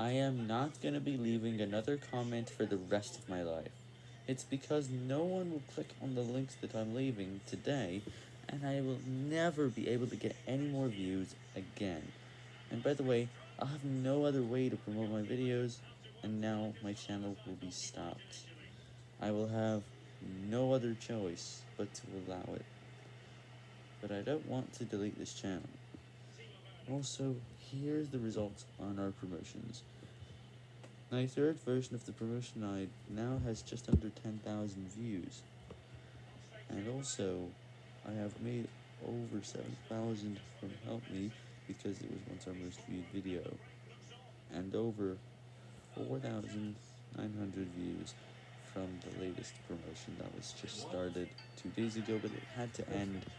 I am not going to be leaving another comment for the rest of my life. It's because no one will click on the links that I'm leaving today, and I will never be able to get any more views again. And by the way, I'll have no other way to promote my videos, and now my channel will be stopped. I will have no other choice but to allow it. But I don't want to delete this channel. Also, here's the results on our promotions. My third version of the promotion guide now has just under 10,000 views. And also, I have made over 7,000 from Help Me because it was once our most viewed video. And over 4,900 views from the latest promotion that was just started two days ago, but it had to end